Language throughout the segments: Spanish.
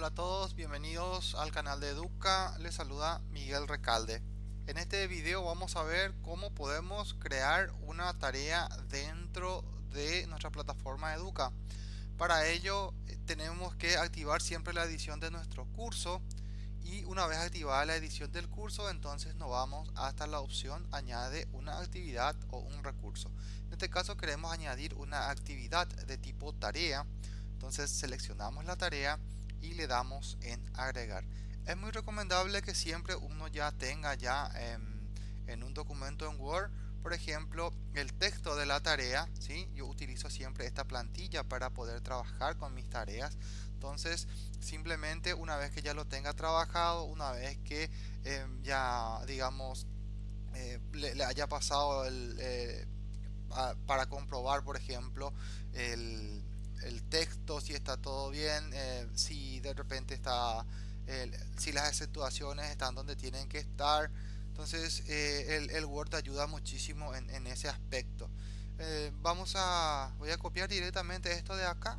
Hola a todos, bienvenidos al canal de Educa, les saluda Miguel Recalde. En este video vamos a ver cómo podemos crear una tarea dentro de nuestra plataforma Educa. Para ello eh, tenemos que activar siempre la edición de nuestro curso y una vez activada la edición del curso entonces nos vamos hasta la opción añade una actividad o un recurso. En este caso queremos añadir una actividad de tipo tarea entonces seleccionamos la tarea y le damos en agregar es muy recomendable que siempre uno ya tenga ya en un documento en Word por ejemplo el texto de la tarea ¿sí? yo utilizo siempre esta plantilla para poder trabajar con mis tareas entonces simplemente una vez que ya lo tenga trabajado una vez que em, ya digamos eh, le, haya pasado el, eh, para comprobar por ejemplo el, el texto si está todo bien eh, si de repente está si las acentuaciones están donde tienen que estar. Entonces eh, el, el, Word ayuda muchísimo en, en ese aspecto. Eh, vamos a voy a copiar directamente esto de acá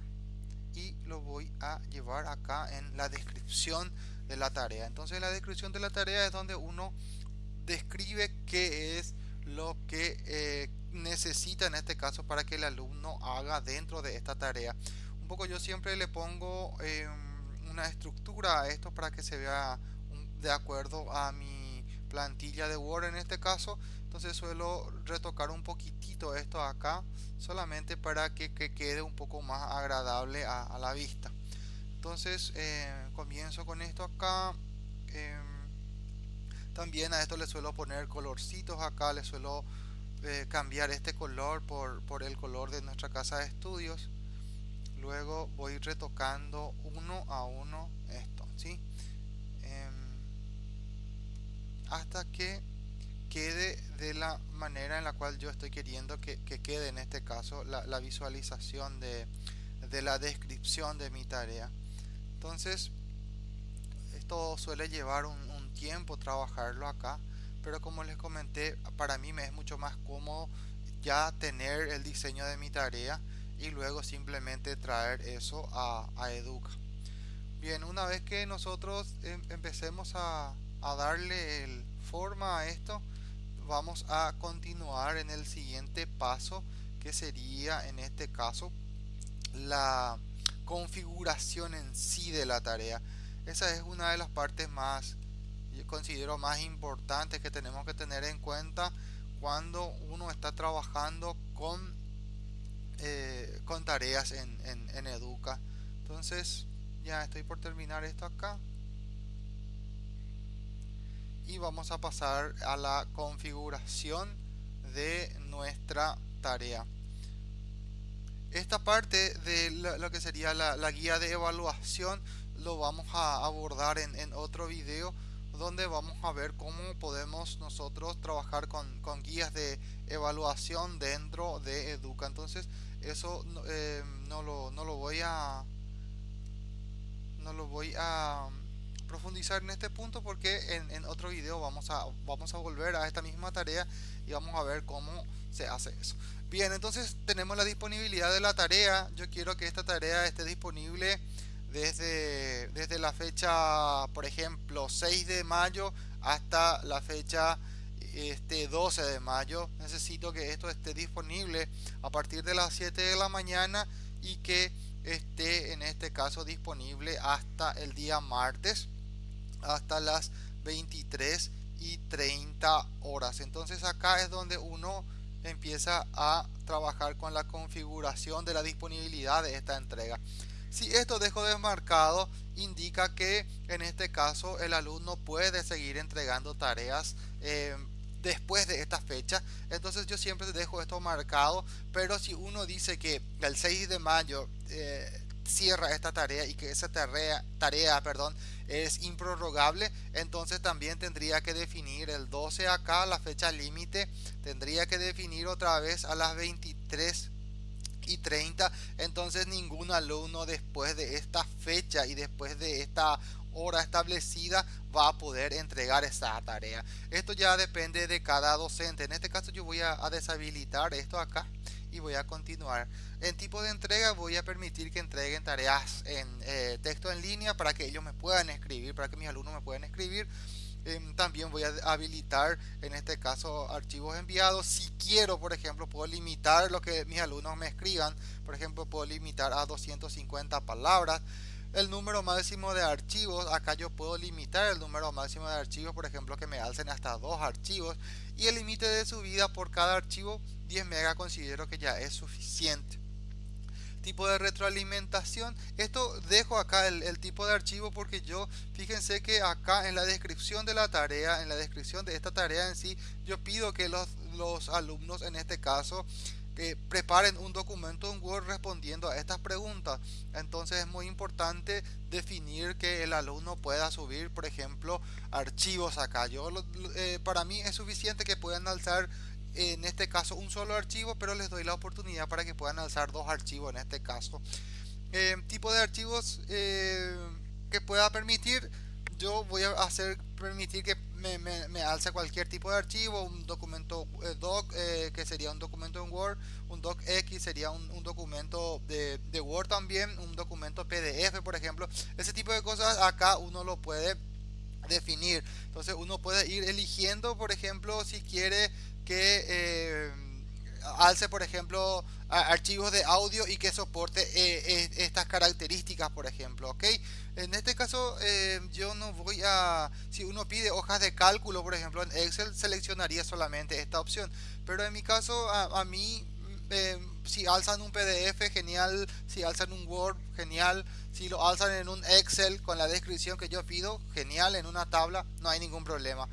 y lo voy a llevar acá en la descripción de la tarea. Entonces la descripción de la tarea es donde uno describe qué es lo que necesita en este caso para que el alumno haga dentro de esta tarea. Un poco yo siempre le pongo em, una estructura a esto para que se vea de acuerdo a mi plantilla de Word en este caso. Entonces suelo retocar un poquitito esto acá solamente para que, quede un poco más agradable a, la vista. Entonces eh, comienzo con esto acá em, también a esto le suelo poner colorcitos acá le suelo eh, cambiar este color por, por, el color de nuestra casa de estudios luego voy retocando uno a uno esto ¿sí? Em, hasta que quede de la manera en la cual yo estoy queriendo que, quede en este caso la, visualización de, de la descripción de mi tarea entonces esto suele llevar un tiempo trabajarlo acá pero como les comenté para mí me es mucho más cómodo ya tener el diseño de mi tarea y luego simplemente traer eso a, Educa. Bien una vez que nosotros em, empecemos a, darle el forma a esto vamos a continuar en el siguiente paso que sería en este caso la configuración en sí de la tarea. Esa es una de las partes más considero más importante que tenemos que tener en cuenta cuando uno está trabajando con eh, con tareas en, en, Educa. Entonces ya estoy por terminar esto acá. Y vamos a pasar a la configuración de nuestra tarea. Esta parte de lo, que sería la, guía de evaluación lo vamos a abordar en otro video donde vamos a ver cómo podemos nosotros trabajar con, guías de evaluación dentro de Educa. Entonces eso eh, no, lo, no, lo, voy a no lo voy a profundizar en este punto porque en, otro video vamos a vamos a volver a esta misma tarea y vamos a ver cómo se hace eso bien entonces tenemos la disponibilidad de la tarea yo quiero que esta tarea esté disponible desde, desde la fecha, por ejemplo, 6 de mayo hasta la fecha este 12 de mayo. Necesito que esto esté disponible a partir de las 7 de la mañana y que esté en este caso disponible hasta el día martes hasta las 23 y 30 horas entonces acá es donde uno empieza a trabajar con la configuración de la disponibilidad de esta entrega si esto dejo desmarcado, indica que en este caso el alumno puede seguir entregando tareas eh, después de esta fecha. Entonces yo siempre dejo esto marcado, pero si uno dice que el 6 de mayo eh, cierra esta tarea y que esa tarea, tarea perdón, es improrrogable, entonces también tendría que definir el 12 acá, la fecha límite, tendría que definir otra vez a las 23 y 30 entonces ningún alumno después de esta fecha y después de esta hora establecida va a poder entregar esa tarea esto ya depende de cada docente en este caso yo voy a, deshabilitar esto acá y voy a continuar. En tipo de entrega voy a permitir que entreguen tareas en eh, texto en línea para que ellos me puedan escribir, para que mis alumnos me puedan escribir. Em, también voy a habilitar en este caso archivos enviados. Si quiero, por ejemplo, puedo limitar lo que mis alumnos me escriban. Por ejemplo, puedo limitar a 250 palabras el número máximo de archivos acá yo puedo limitar el número máximo de archivos por ejemplo que me alcen hasta dos archivos y el límite de subida por cada archivo 10 mega considero que ya es suficiente tipo de retroalimentación esto dejo acá el, tipo de archivo porque yo fíjense que acá en la descripción de la tarea en la descripción de esta tarea en sí yo pido que los, alumnos en este caso que preparen un documento en Word respondiendo a estas preguntas. Entonces es muy importante definir que el alumno pueda subir, por ejemplo, archivos acá. Yo, eh, para mí es suficiente que puedan alzar en este caso un solo archivo, pero les doy la oportunidad para que puedan alzar dos archivos en este caso. Eh, tipo de archivos eh, que pueda permitir, yo voy a hacer permitir que me, me, alza cualquier tipo de archivo, un documento eh, doc que sería un documento en Word, un docx sería un, documento de, de, Word también, un documento PDF por ejemplo, ese tipo de cosas acá uno lo puede definir, entonces uno puede ir eligiendo por ejemplo si quiere que eh, alce por ejemplo archivos de audio y que soporte eh, estas características por ejemplo ok en este caso eh, yo no voy a si uno pide hojas de cálculo por ejemplo en excel seleccionaría solamente esta opción. Pero en mi caso a, mí eh, si alzan un pdf genial. Si alzan un word genial. Si lo alzan en un excel con la descripción que yo pido genial. En una tabla no hay ningún problema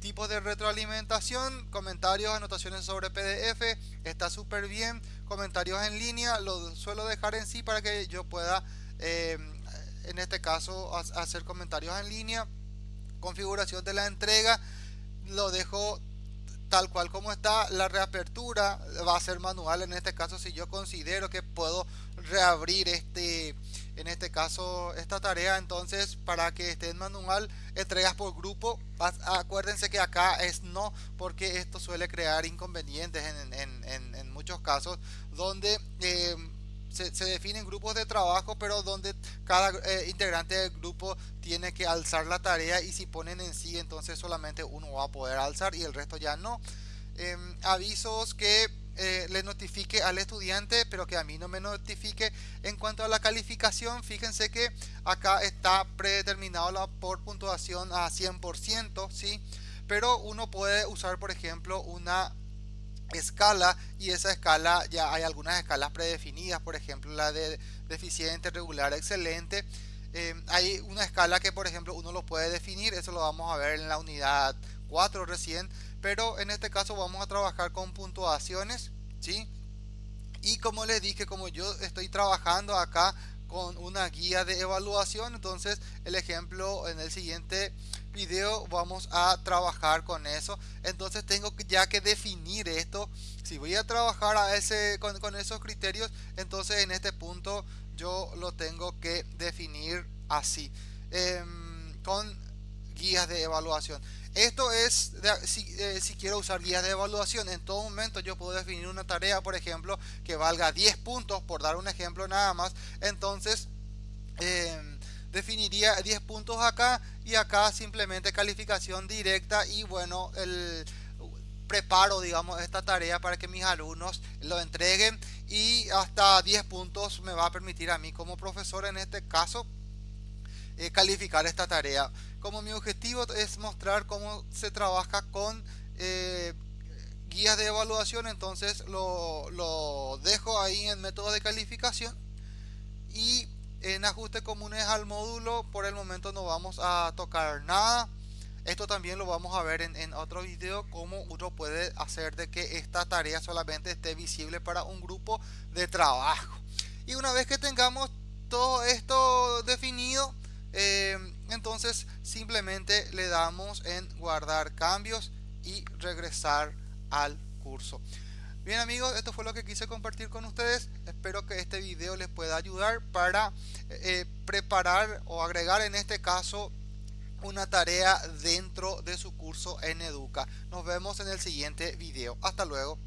Tipo de retroalimentación, comentarios, anotaciones sobre PDF, está súper bien. Comentarios en línea, lo suelo dejar en sí para que yo pueda, eh, en este caso, hacer comentarios en línea. Configuración de la entrega, lo dejo tal cual como está. La reapertura va a ser manual en este caso si yo considero que puedo reabrir este en este caso esta tarea entonces para que esté en manual entregas por grupo acuérdense que acá es no porque esto suele crear inconvenientes en, muchos casos donde eh, se, definen grupos de trabajo pero donde cada eh, integrante del grupo tiene que alzar la tarea y si ponen en sí entonces solamente uno va a poder alzar y el resto ya no em, avisos que eh, le notifique al estudiante, pero que a mí no me notifique. En cuanto a la calificación, fíjense que acá está predeterminado la, por puntuación a 100%, ¿sí? Pero uno puede usar, por ejemplo, una escala y esa escala ya hay algunas escalas predefinidas, por ejemplo, la de deficiente, regular, excelente. Eh, hay una escala que, por ejemplo, uno lo puede definir, eso lo vamos a ver en la unidad 4 recién pero en este caso vamos a trabajar con puntuaciones ¿sí? y como les dije como yo estoy trabajando acá con una guía de evaluación entonces el ejemplo en el siguiente video vamos a trabajar con eso entonces tengo ya que definir esto si voy a trabajar a ese con, con esos criterios entonces en este punto yo lo tengo que definir así em, con guías de evaluación esto es eh, si, quiero usar guías de evaluación. En todo momento yo puedo definir una tarea, por ejemplo, que valga 10 puntos, por dar un ejemplo nada más. Entonces, em, definiría 10 puntos acá y acá simplemente calificación directa y bueno, el preparo digamos esta tarea para que mis alumnos lo entreguen y hasta 10 puntos me va a permitir a mí como profesor en este caso eh, calificar esta tarea. Como mi objetivo es mostrar cómo se trabaja con eh, guías de evaluación, entonces lo, lo dejo ahí en método de calificación y en ajustes comunes al módulo por el momento no vamos a tocar nada. Esto también lo vamos a ver en, otro video cómo uno puede hacer de que esta tarea solamente esté visible para un grupo de trabajo. Y una vez que tengamos todo esto definido eh, entonces simplemente le damos en guardar cambios y regresar al curso bien amigos esto fue lo que quise compartir con ustedes. Espero que este video les pueda ayudar para eh, preparar o agregar en este caso una tarea dentro de su curso en Educa. Nos vemos en el siguiente video. Hasta luego